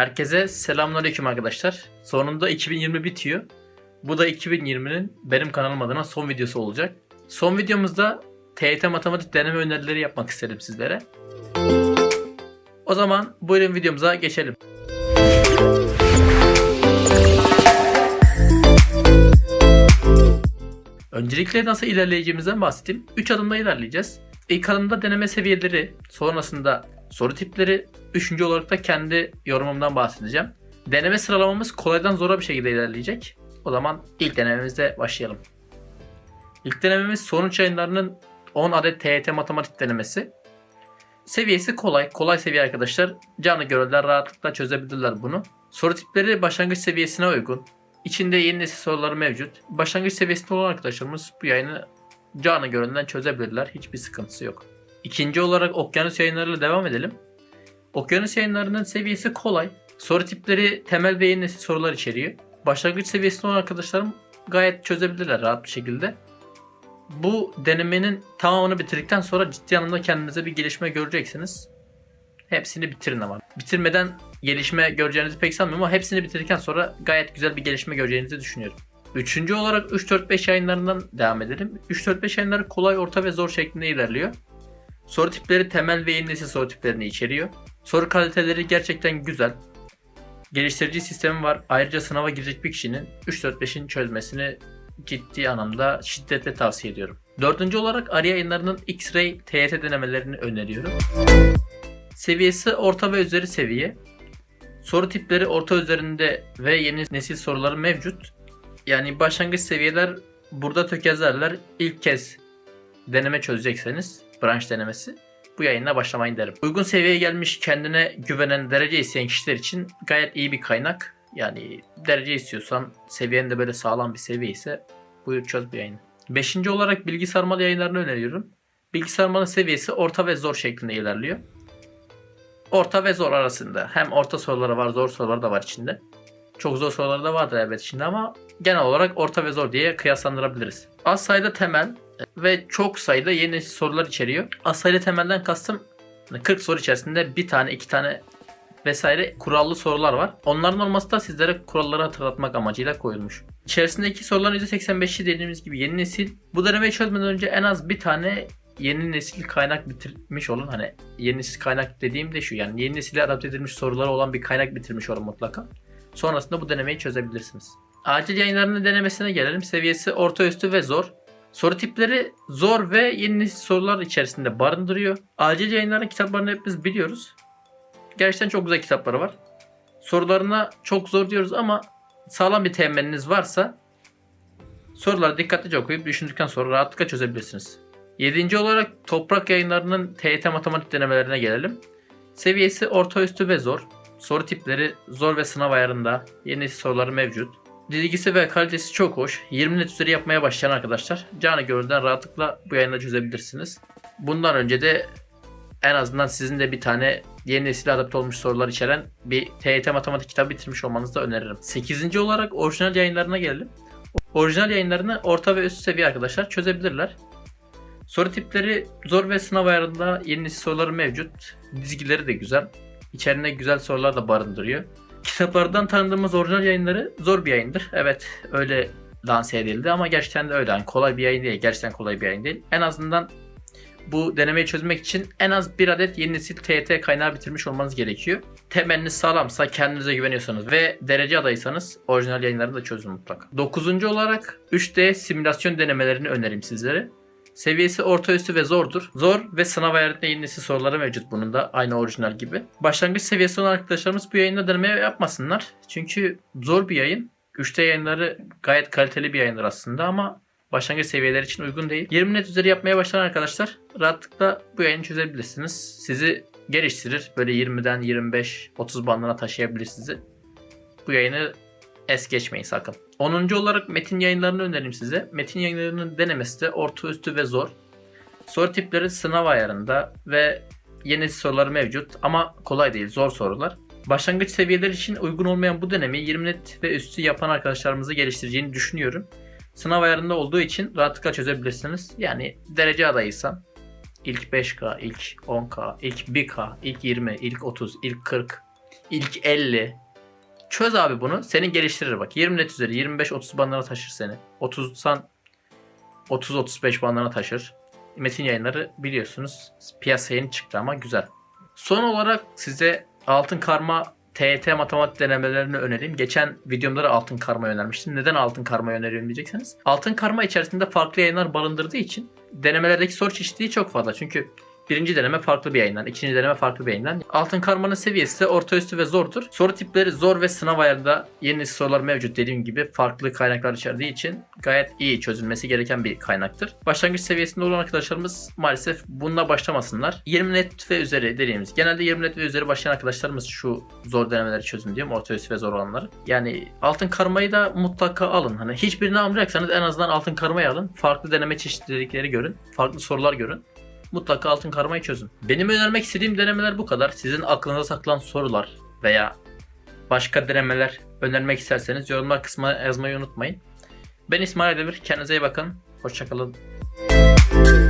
Herkese selamünaleyküm arkadaşlar. Sonunda 2020 bitiyor. Bu da 2020'nin benim kanalım adına son videosu olacak. Son videomuzda TYT matematik deneme önerileri yapmak istedim sizlere. O zaman buyurun videomuza geçelim. Öncelikle nasıl ilerleyeceğimizden bahsedeyim. 3 adımda ilerleyeceğiz. İlk adımda deneme seviyeleri, sonrasında soru tipleri, üçüncü olarak da kendi yorumumdan bahsedeceğim. Deneme sıralamamız kolaydan zora bir şekilde ilerleyecek. O zaman ilk denememizde başlayalım. İlk denememiz sonuç yayınlarının 10 adet TYT matematik denemesi. Seviyesi kolay. Kolay seviye arkadaşlar. Canlı görevler rahatlıkla çözebilirler bunu. Soru tipleri başlangıç seviyesine uygun. İçinde yeni nesil soruları mevcut. Başlangıç seviyesinde olan arkadaşlarımız bu yayını canlı göründen çözebilirler. Hiçbir sıkıntısı yok. İkinci olarak okyanus yayınlarıyla devam edelim. Okyanus yayınlarının seviyesi kolay. Soru tipleri temel ve yeni nesil sorular içeriyor. Başlangıç seviyesinde olan arkadaşlarım gayet çözebilirler rahat bir şekilde. Bu denemenin tamamını bitirdikten sonra ciddi anlamda kendinize bir gelişme göreceksiniz. Hepsini bitirin ama. Bitirmeden gelişme göreceğinizi pek sanmıyorum ama hepsini bitirdikten sonra gayet güzel bir gelişme göreceğinizi düşünüyorum. Üçüncü olarak 3-4-5 yayınlarından devam edelim. 3-4-5 yayınları kolay, orta ve zor şeklinde ilerliyor. Soru tipleri temel ve yeni nesil soru tiplerini içeriyor. Soru kaliteleri gerçekten güzel. Geliştirici sistemi var. Ayrıca sınava girecek bir kişinin 3-4-5'in çözmesini ciddi anlamda şiddetle tavsiye ediyorum. Dördüncü olarak Arya yayınlarının X-Ray TYT denemelerini öneriyorum. Seviyesi orta ve üzeri seviye. Soru tipleri orta üzerinde ve yeni nesil soruları mevcut. Yani başlangıç seviyeler burada tökezlerler. İlk kez deneme çözecekseniz branş denemesi bu yayına başlamayın derim. Uygun seviyeye gelmiş kendine güvenen derece isteyen kişiler için gayet iyi bir kaynak. Yani derece istiyorsan seviyen de böyle sağlam bir seviye ise buyur çöz bu yayını. Beşinci olarak bilgi sarmalı yayınlarını öneriyorum. Bilgi sarmalı seviyesi orta ve zor şeklinde ilerliyor. Orta ve zor arasında. Hem orta soruları var, zor soruları da var içinde. Çok zor soruları da vardır elbet içinde ama genel olarak orta ve zor diye kıyaslandırabiliriz. Az sayıda temel ve çok sayıda yeni sorular içeriyor. Az sayıda temelden kastım 40 soru içerisinde bir tane, iki tane vesaire kurallı sorular var. Onların olması da sizlere kuralları hatırlatmak amacıyla koyulmuş. İçerisindeki soruların %85'i dediğimiz gibi yeni nesil. Bu denemeyi çözmeden önce en az bir tane yeni nesil kaynak bitirmiş olun. Hani yeni nesil kaynak dediğim de şu yani yeni nesile adapte edilmiş soruları olan bir kaynak bitirmiş olun mutlaka. Sonrasında bu denemeyi çözebilirsiniz. Acil yayınlarının denemesine gelelim. Seviyesi orta üstü ve zor. Soru tipleri zor ve yeni nesil sorular içerisinde barındırıyor. Acil yayınların kitaplarını hepimiz biliyoruz. Gerçekten çok güzel kitapları var. Sorularına çok zor diyoruz ama sağlam bir temeliniz varsa soruları dikkatlice okuyup düşündükten sonra rahatlıkla çözebilirsiniz. Yedinci olarak toprak yayınlarının TYT matematik denemelerine gelelim. Seviyesi orta üstü ve zor. Soru tipleri zor ve sınav ayarında. Yeni nesil soruları mevcut. Dizgisi ve kalitesi çok hoş. 20 net üzeri yapmaya başlayan arkadaşlar canı gönülden rahatlıkla bu yayını çözebilirsiniz. Bundan önce de en azından sizin de bir tane yeni nesil adapte olmuş sorular içeren bir TYT matematik kitabı bitirmiş olmanızı da öneririm. 8. olarak orijinal yayınlarına gelelim. Orijinal yayınlarını orta ve üst seviye arkadaşlar çözebilirler. Soru tipleri zor ve sınav ayarında yeni nesil soruları mevcut. Dizgileri de güzel. İçerinde güzel sorular da barındırıyor. Kitaplardan tanıdığımız orijinal yayınları zor bir yayındır. Evet öyle lanse edildi ama gerçekten de öyle. Yani kolay bir yayın değil. Gerçekten kolay bir yayın değil. En azından bu denemeyi çözmek için en az bir adet yeni nesil TYT kaynağı bitirmiş olmanız gerekiyor. Temeliniz sağlamsa, kendinize güveniyorsanız ve derece adaysanız orijinal yayınları da çözün mutlaka. Dokuzuncu olarak 3D simülasyon denemelerini önerim sizlere. Seviyesi orta üstü ve zordur. Zor ve sınav ayarında yeni soruları mevcut bunun da aynı orijinal gibi. Başlangıç seviyesi olan arkadaşlarımız bu yayında deneme yapmasınlar. Çünkü zor bir yayın. 3D yayınları gayet kaliteli bir yayındır aslında ama başlangıç seviyeleri için uygun değil. 20 net üzeri yapmaya başlayan arkadaşlar rahatlıkla bu yayını çözebilirsiniz. Sizi geliştirir. Böyle 20'den 25-30 bandına taşıyabilir sizi. Bu yayını es geçmeyin sakın. 10. olarak metin yayınlarını önereyim size. Metin yayınlarının denemesi de orta üstü ve zor. Soru tipleri sınav ayarında ve yeni soruları mevcut ama kolay değil zor sorular. Başlangıç seviyeleri için uygun olmayan bu denemeyi 20 net ve üstü yapan arkadaşlarımızı geliştireceğini düşünüyorum. Sınav ayarında olduğu için rahatlıkla çözebilirsiniz. Yani derece adayıysan ilk 5K, ilk 10K, ilk 1K, ilk 20, ilk 30, ilk 40 ilk 50. Çöz abi bunu. Seni geliştirir bak. 20 net üzeri 25-30 bandına taşır seni. 30'san 30-35 bandına taşır. Metin yayınları biliyorsunuz piyasaya yeni çıktı ama güzel. Son olarak size altın karma TET matematik denemelerini önereyim. Geçen videomda da altın karma önermiştim. Neden altın karma öneriyorum diyeceksiniz. Altın karma içerisinde farklı yayınlar barındırdığı için denemelerdeki soru çeşitliliği çok fazla. Çünkü birinci deneme farklı bir yayından, ikinci deneme farklı bir yayından. Altın karmanın seviyesi de orta üstü ve zordur. Soru tipleri zor ve sınav ayarında yeni sorular mevcut dediğim gibi farklı kaynaklar içerdiği için gayet iyi çözülmesi gereken bir kaynaktır. Başlangıç seviyesinde olan arkadaşlarımız maalesef bununla başlamasınlar. 20 net ve üzeri dediğimiz genelde 20 net ve üzeri başlayan arkadaşlarımız şu zor denemeleri çözün diyorum. Orta üstü ve zor olanları. Yani altın karmayı da mutlaka alın. Hani hiçbirini almayacaksanız en azından altın karmayı alın. Farklı deneme çeşitlilikleri görün. Farklı sorular görün mutlaka altın karmayı çözün. Benim önermek istediğim denemeler bu kadar. Sizin aklınıza saklan sorular veya başka denemeler önermek isterseniz yorumlar kısmına yazmayı unutmayın. Ben İsmail Demir. Kendinize iyi bakın. Hoşçakalın. Bye.